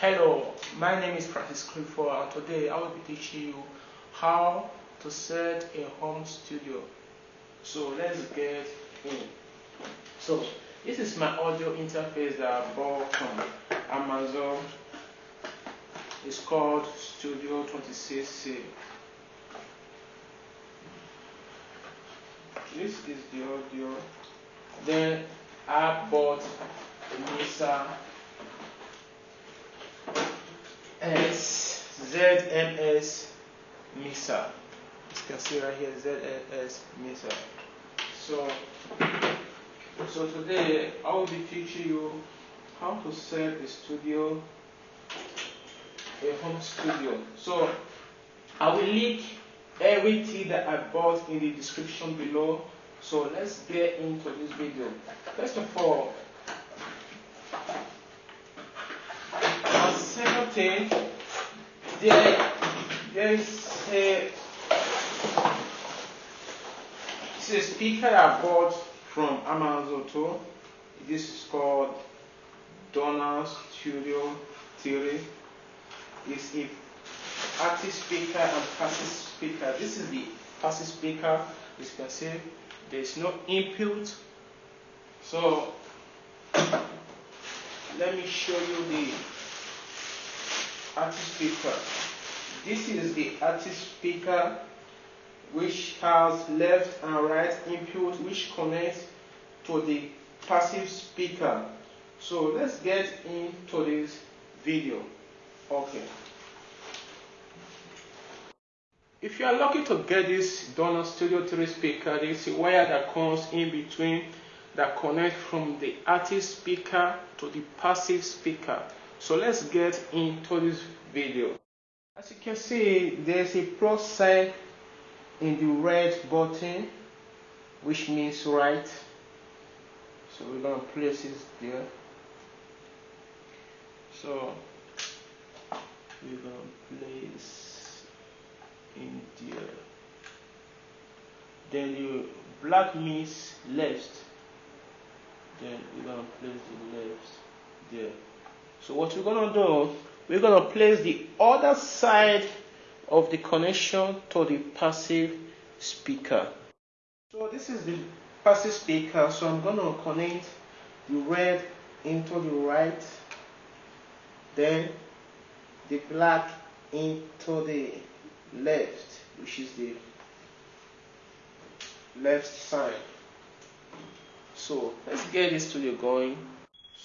Hello, my name is Francis Clifford and today I will be teaching you how to set a home studio. So let's get in. So this is my audio interface that I bought from Amazon. It's called Studio 26C. This is the audio. Then I bought a S ZMS mixer. You can see right here ZMS mixer. So, so today I will be teaching you how to set a studio, a home studio. So I will link everything that I bought in the description below. So let's get into this video. First of all, thing, there, there is a, this is a speaker I bought from Amazon too. This is called Donner Studio 3. It's a active speaker and passive speaker. This is the passive speaker. As you can see, there is no input. So let me show you the active speaker. This is the active speaker which has left and right input which connects to the passive speaker. So let's get into this video. Okay. If you are lucky to get this Donner Studio 3 speaker, there is a wire that comes in between that connects from the active speaker to the passive speaker. So let's get into this video. As you can see, there's a plus sign in the red button, which means right. So we're gonna place it there. So we're gonna place in there. Then the black means left. Then we're gonna place the left there. So what we're going to do, we're going to place the other side of the connection to the passive speaker. So this is the passive speaker, so I'm going to connect the red into the right, then the black into the left, which is the left side. So let's get this studio going.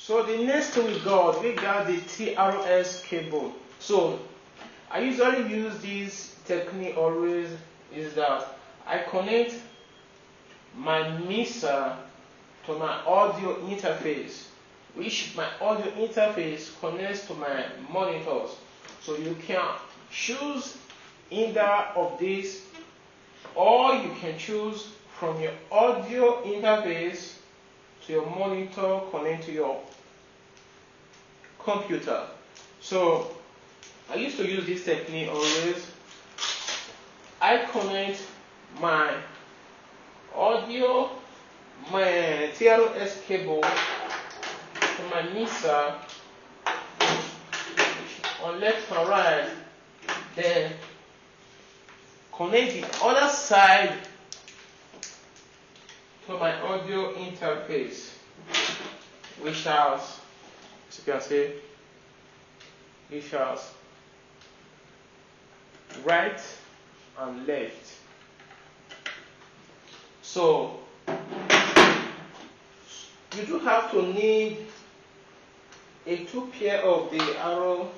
So the next thing we got, we got the TRS cable. So I usually use this technique always is that I connect my mixer to my audio interface, which my audio interface connects to my monitors. So you can choose either of these or you can choose from your audio interface to your monitor connect to your computer. So I used to use this technique always. I connect my audio, my TRS cable to my mixer on left and right, then connect the other side my audio interface, which has as you can see, it shows right and left. So you do have to need a two pair of the arrow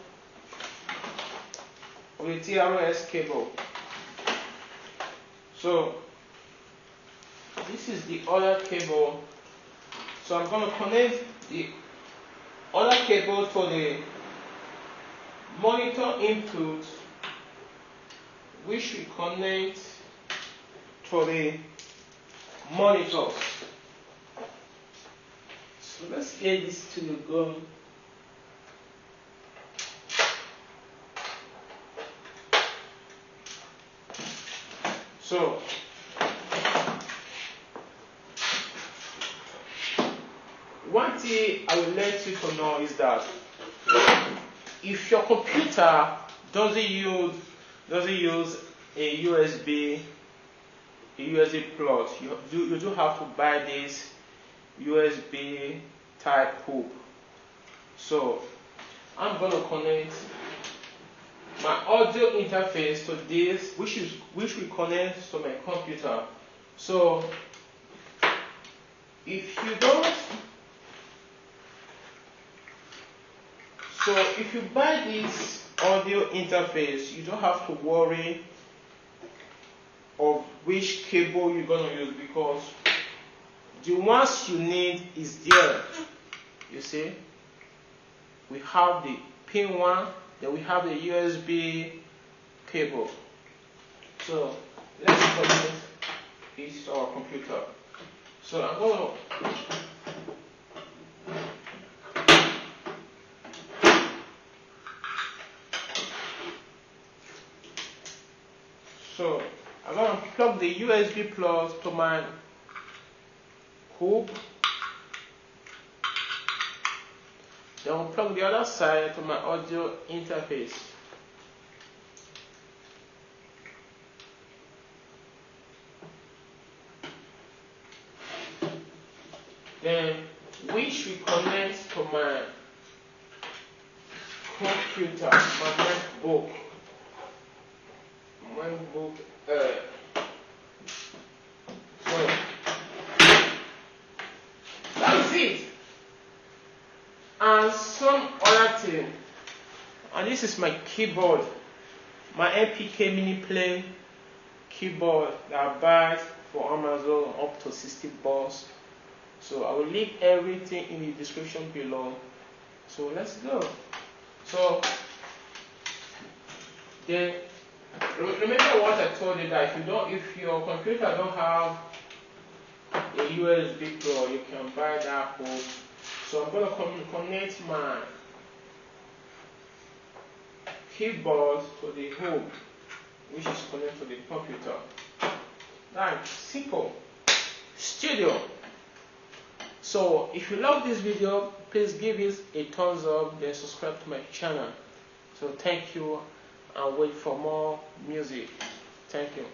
of the TRS cable. So this is the other cable. So I'm going to connect the other cable to the monitor input which we connect to the monitor. So let's get this to the gun. So one thing I will let you to know is that if your computer doesn't use doesn't use a USB a USB plug, you do, you do have to buy this USB type hub. So I'm gonna connect my audio interface to this, which is which will connect to my computer. So if you don't so if you buy this audio interface, you don't have to worry of which cable you're gonna use because the ones you need is there. You see, we have the pin one, then we have the USB cable. So let's connect this to our computer. So I'm gonna So I'm going to plug the USB plug to my hub. Then I'll plug the other side to my audio interface. Then we connect to my computer, my MacBook one book uh, so that's it. And some other thing. And this is my keyboard. My MPK mini play keyboard that I bought for Amazon up to 60 bucks. So I will leave everything in the description below. So let's go. So then Remember what I told you that if you don't, if your computer don't have a USB plug, you can buy that hub. So I'm to connect my keyboard to the hub, which is connected to the computer. That's simple. Studio. So if you love this video, please give it a thumbs up, then subscribe to my channel. So thank you and wait for more music. Thank you.